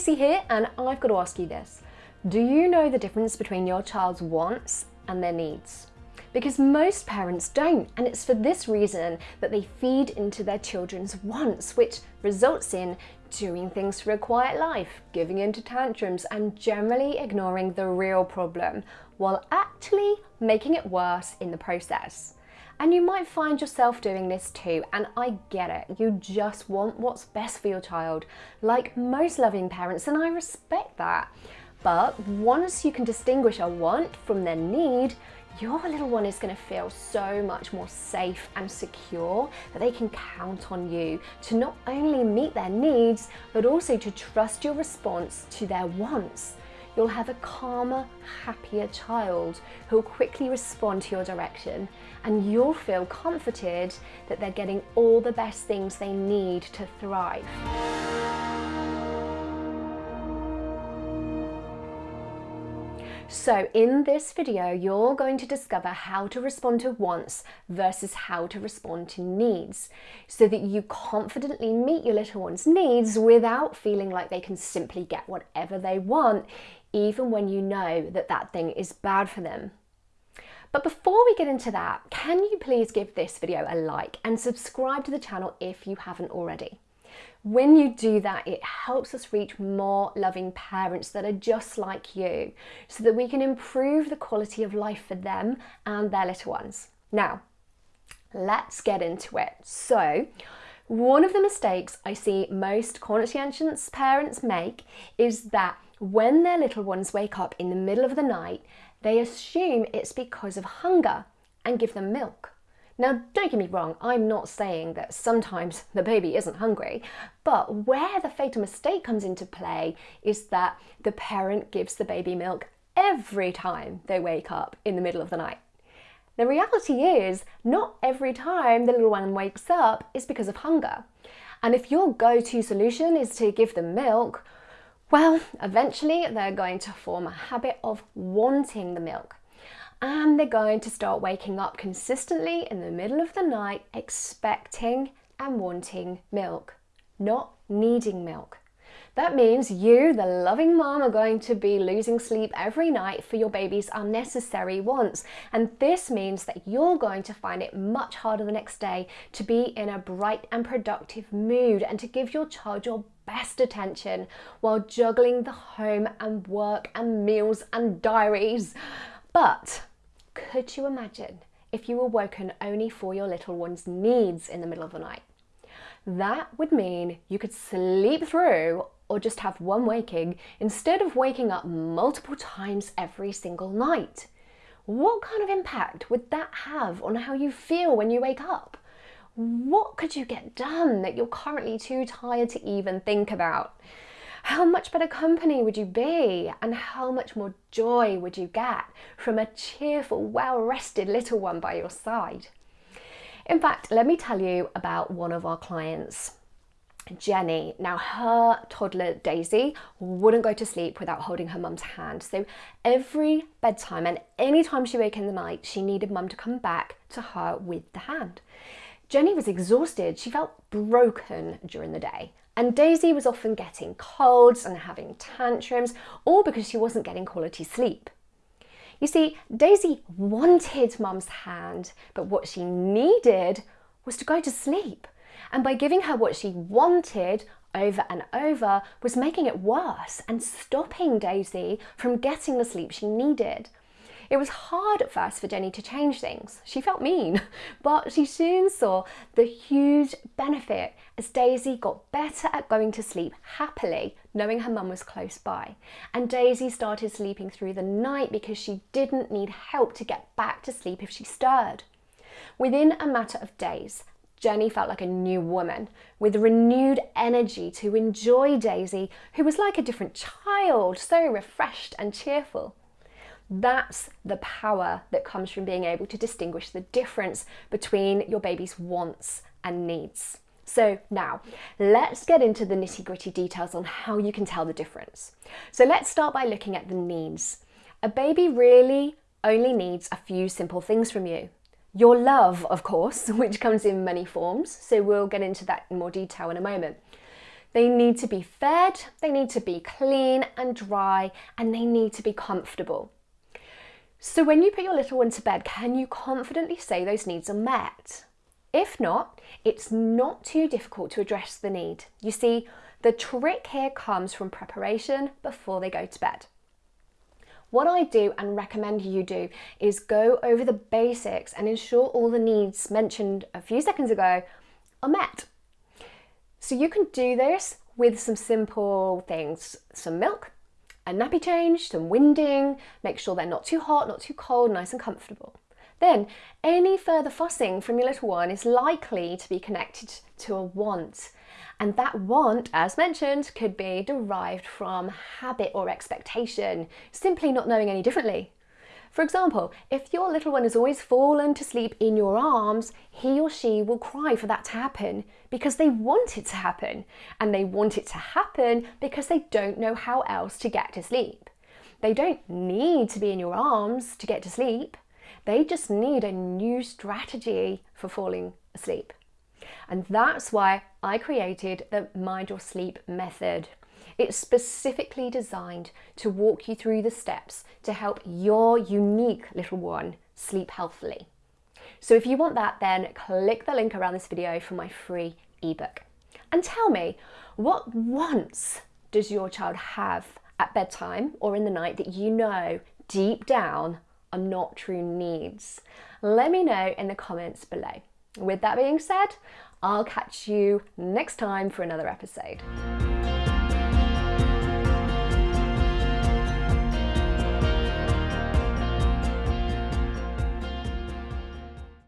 Lucy here and I've got to ask you this. Do you know the difference between your child's wants and their needs? Because most parents don't and it's for this reason that they feed into their children's wants which results in doing things for a quiet life, giving into tantrums and generally ignoring the real problem while actually making it worse in the process. And you might find yourself doing this too, and I get it. You just want what's best for your child, like most loving parents, and I respect that. But once you can distinguish a want from their need, your little one is going to feel so much more safe and secure that they can count on you to not only meet their needs, but also to trust your response to their wants you'll have a calmer, happier child who'll quickly respond to your direction and you'll feel comforted that they're getting all the best things they need to thrive. So in this video, you're going to discover how to respond to wants versus how to respond to needs so that you confidently meet your little one's needs without feeling like they can simply get whatever they want, even when you know that that thing is bad for them. But before we get into that, can you please give this video a like and subscribe to the channel if you haven't already? When you do that, it helps us reach more loving parents that are just like you so that we can improve the quality of life for them and their little ones. Now, let's get into it. So, one of the mistakes I see most conscientious parents make is that when their little ones wake up in the middle of the night, they assume it's because of hunger and give them milk. Now, don't get me wrong, I'm not saying that sometimes the baby isn't hungry, but where the fatal mistake comes into play is that the parent gives the baby milk every time they wake up in the middle of the night. The reality is, not every time the little one wakes up is because of hunger. And if your go-to solution is to give them milk, well, eventually they're going to form a habit of wanting the milk and they're going to start waking up consistently in the middle of the night expecting and wanting milk, not needing milk. That means you, the loving mom, are going to be losing sleep every night for your baby's unnecessary wants. And this means that you're going to find it much harder the next day to be in a bright and productive mood and to give your child your best attention while juggling the home and work and meals and diaries. But could you imagine if you were woken only for your little one's needs in the middle of the night? That would mean you could sleep through or just have one waking instead of waking up multiple times every single night. What kind of impact would that have on how you feel when you wake up? What could you get done that you're currently too tired to even think about? How much better company would you be and how much more joy would you get from a cheerful, well-rested little one by your side? In fact, let me tell you about one of our clients. Jenny. Now her toddler Daisy wouldn't go to sleep without holding her mum's hand. So every bedtime and any time she woke in the night, she needed mum to come back to her with the hand. Jenny was exhausted. She felt broken during the day. And Daisy was often getting colds and having tantrums, all because she wasn't getting quality sleep. You see, Daisy wanted mum's hand, but what she needed was to go to sleep. And by giving her what she wanted over and over was making it worse and stopping Daisy from getting the sleep she needed. It was hard at first for Jenny to change things. She felt mean, but she soon saw the huge benefit as Daisy got better at going to sleep happily, knowing her mum was close by. And Daisy started sleeping through the night because she didn't need help to get back to sleep if she stirred. Within a matter of days, Jenny felt like a new woman with renewed energy to enjoy Daisy, who was like a different child, so refreshed and cheerful. That's the power that comes from being able to distinguish the difference between your baby's wants and needs. So now let's get into the nitty gritty details on how you can tell the difference. So let's start by looking at the needs. A baby really only needs a few simple things from you. Your love, of course, which comes in many forms, so we'll get into that in more detail in a moment. They need to be fed, they need to be clean and dry, and they need to be comfortable. So when you put your little one to bed, can you confidently say those needs are met? If not, it's not too difficult to address the need. You see, the trick here comes from preparation before they go to bed. What I do and recommend you do is go over the basics and ensure all the needs mentioned a few seconds ago are met. So you can do this with some simple things, some milk, a nappy change, some winding, make sure they're not too hot, not too cold, nice and comfortable. Then any further fussing from your little one is likely to be connected to a want. And that want, as mentioned, could be derived from habit or expectation, simply not knowing any differently. For example, if your little one has always fallen to sleep in your arms, he or she will cry for that to happen because they want it to happen. And they want it to happen because they don't know how else to get to sleep. They don't need to be in your arms to get to sleep. They just need a new strategy for falling asleep. And that's why I created the Mind Your Sleep method. It's specifically designed to walk you through the steps to help your unique little one sleep healthily. So if you want that, then click the link around this video for my free ebook. And tell me, what wants does your child have at bedtime or in the night that you know deep down are not true needs? Let me know in the comments below. With that being said, I'll catch you next time for another episode.